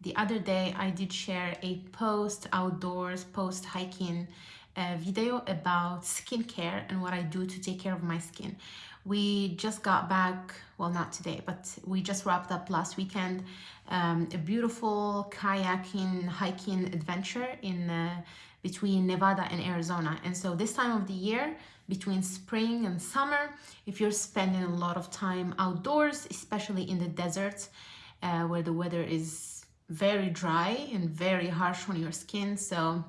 the other day I did share a post outdoors, post hiking uh, video about skincare and what I do to take care of my skin. We just got back, well not today, but we just wrapped up last weekend um, a beautiful kayaking, hiking adventure in uh, between Nevada and Arizona. And so this time of the year, between spring and summer, if you're spending a lot of time outdoors, especially in the desert, uh, where the weather is very dry and very harsh on your skin. So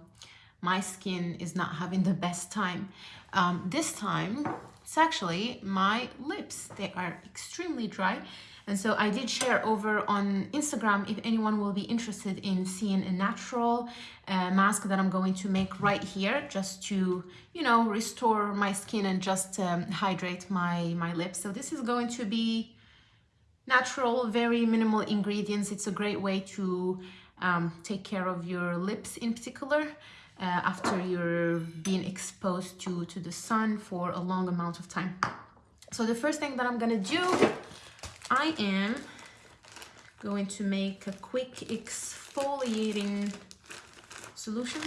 my skin is not having the best time. Um, this time, it's actually my lips. They are extremely dry. And so I did share over on Instagram if anyone will be interested in seeing a natural uh, mask that I'm going to make right here just to, you know, restore my skin and just um, hydrate my, my lips. So this is going to be natural, very minimal ingredients. It's a great way to um, take care of your lips in particular uh, after you're being exposed to, to the sun for a long amount of time. So the first thing that I'm gonna do, I am going to make a quick exfoliating solution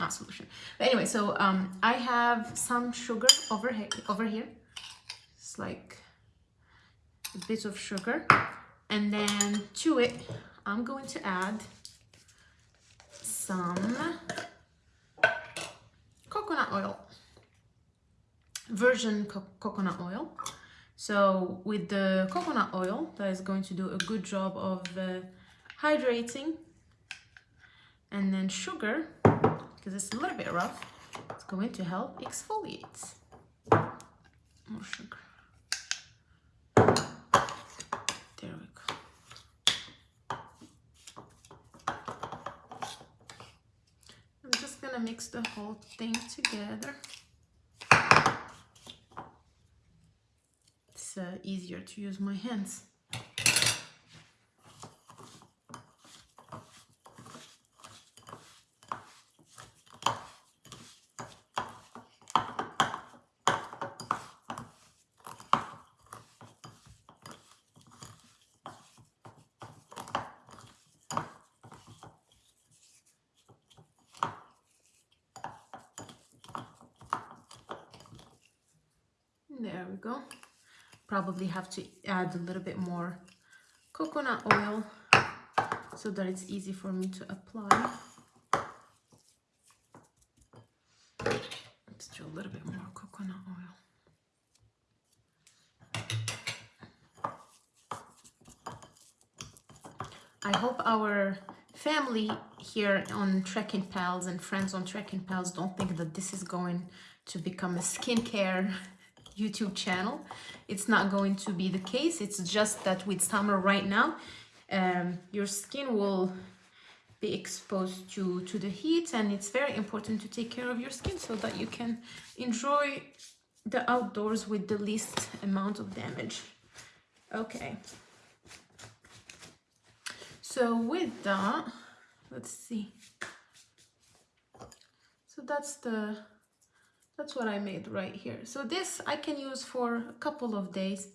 not solution but anyway so um i have some sugar over over here it's like a bit of sugar and then to it i'm going to add some coconut oil, virgin co coconut oil. So with the coconut oil, that is going to do a good job of uh, hydrating. And then sugar, because it's a little bit rough, it's going to help exfoliate. More sugar. Gonna mix the whole thing together. It's uh, easier to use my hands. There we go. Probably have to add a little bit more coconut oil so that it's easy for me to apply. Let's do a little bit more coconut oil. I hope our family here on Trekking Pals and friends on Trekking Pals don't think that this is going to become a skincare YouTube channel. It's not going to be the case. It's just that with summer right now, um, your skin will be exposed to, to the heat and it's very important to take care of your skin so that you can enjoy the outdoors with the least amount of damage. Okay. So with that, let's see. So that's the that's what I made right here. So this I can use for a couple of days.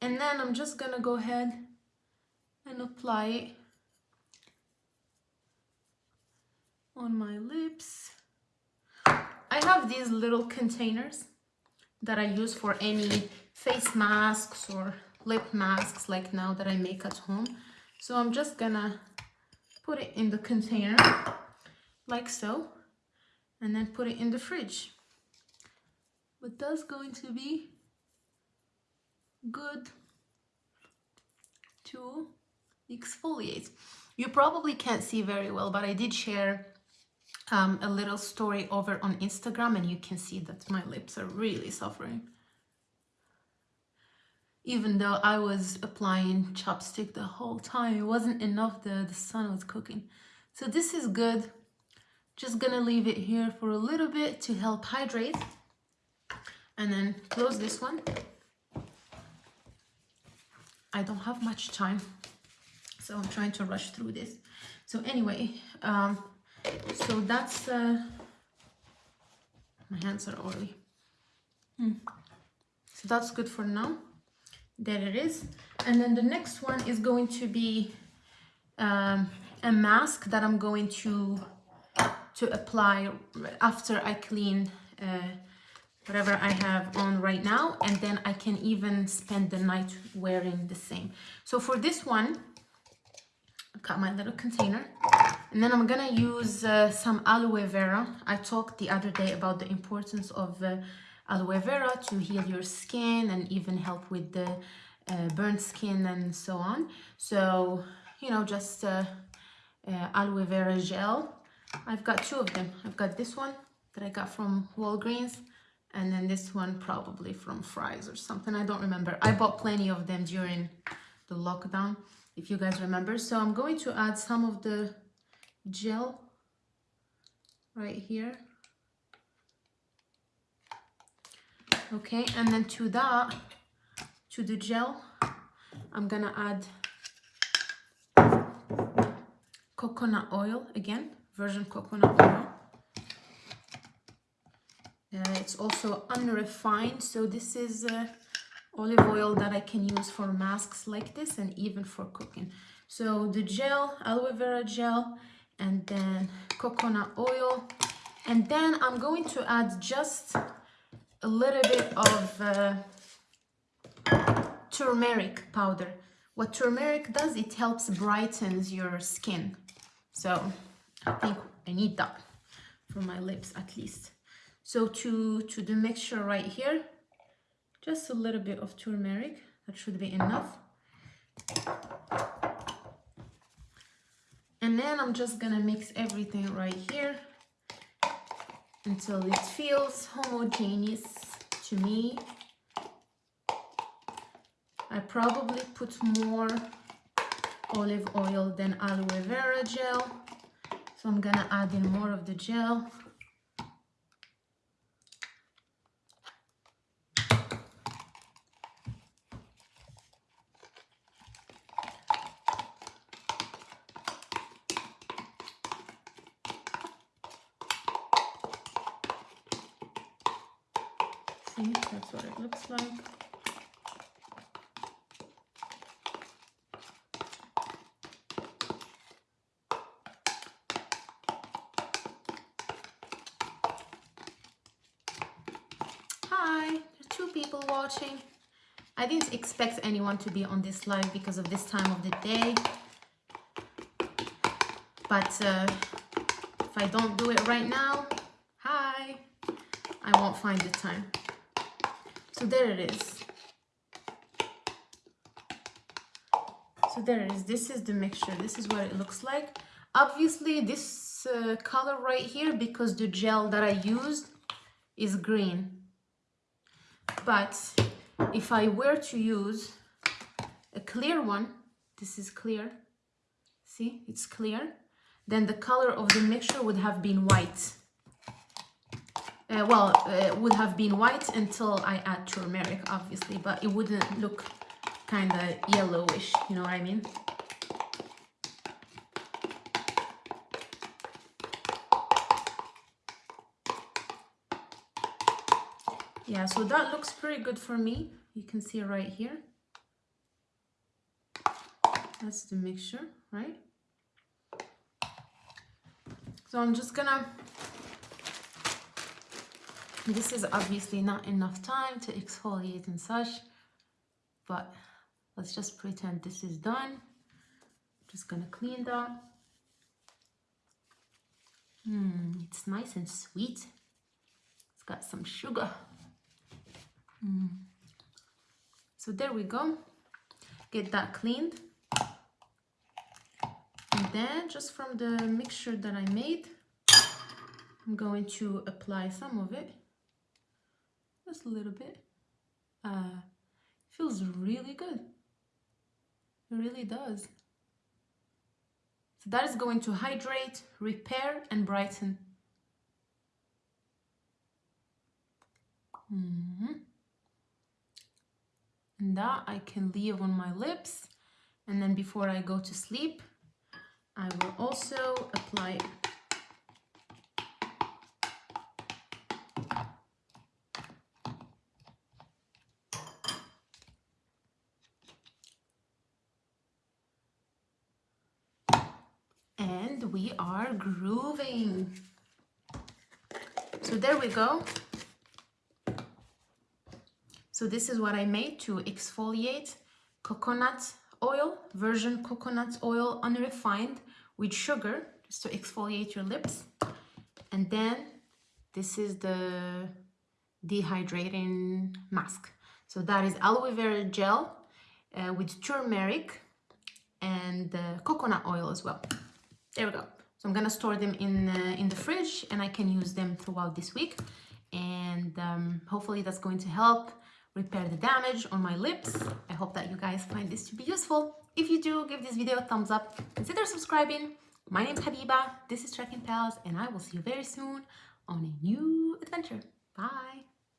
And then I'm just gonna go ahead and apply it on my lips. I have these little containers that I use for any face masks or lip masks like now that I make at home. So I'm just gonna put it in the container like so and then put it in the fridge but that's going to be good to exfoliate. You probably can't see very well, but I did share um, a little story over on Instagram and you can see that my lips are really suffering. Even though I was applying ChapStick the whole time, it wasn't enough, the, the sun was cooking. So this is good. Just gonna leave it here for a little bit to help hydrate and then close this one. I don't have much time so I'm trying to rush through this. So anyway um, so that's uh, my hands are oily. Hmm. so that's good for now. There it is. And then the next one is going to be um, a mask that I'm going to to apply after I clean uh, whatever I have on right now and then I can even spend the night wearing the same. So for this one, I've got my little container and then I'm gonna use uh, some aloe vera. I talked the other day about the importance of uh, aloe vera to heal your skin and even help with the uh, burnt skin and so on. So, you know, just uh, uh, aloe vera gel. I've got two of them. I've got this one that I got from Walgreens and then this one probably from Fry's or something. I don't remember. I bought plenty of them during the lockdown, if you guys remember. So I'm going to add some of the gel right here. Okay, and then to that, to the gel, I'm gonna add coconut oil again, virgin coconut oil. Uh, it's also unrefined, so this is uh, olive oil that I can use for masks like this and even for cooking. So the gel, aloe vera gel, and then coconut oil. And then I'm going to add just a little bit of uh, turmeric powder. What turmeric does, it helps brightens your skin. So I think I need that for my lips at least. So to, to the mixture right here, just a little bit of turmeric, that should be enough. And then I'm just gonna mix everything right here until it feels homogeneous to me. I probably put more olive oil than aloe vera gel. So I'm gonna add in more of the gel. See, that's what it looks like. Hi, two people watching. I didn't expect anyone to be on this live because of this time of the day. But uh, if I don't do it right now, hi, I won't find the time. So there it is. So there it is. This is the mixture. This is what it looks like. Obviously, this uh, color right here, because the gel that I used is green. But if I were to use a clear one, this is clear. See, it's clear. Then the color of the mixture would have been white uh, well, uh, would have been white until I add turmeric, obviously, but it wouldn't look kind of yellowish, you know what I mean? Yeah, so that looks pretty good for me. You can see right here. That's the mixture, right? So I'm just gonna this is obviously not enough time to exfoliate and such, but let's just pretend this is done. Just gonna clean that. Hmm, it's nice and sweet. It's got some sugar. Mm. So there we go. Get that cleaned. And then just from the mixture that I made, I'm going to apply some of it just a little bit. Uh, feels really good. It really does. So that is going to hydrate, repair, and brighten. Mm -hmm. And that I can leave on my lips. And then before I go to sleep, I will also apply and we are grooving. So there we go. So this is what I made to exfoliate coconut oil, virgin coconut oil unrefined with sugar just to exfoliate your lips. And then this is the dehydrating mask. So that is aloe vera gel uh, with turmeric and uh, coconut oil as well. There we go. So I'm gonna store them in, uh, in the fridge and I can use them throughout this week. And um, hopefully that's going to help repair the damage on my lips. I hope that you guys find this to be useful. If you do, give this video a thumbs up. Consider subscribing. My name is Habiba. This is Trekking Pals and I will see you very soon on a new adventure. Bye.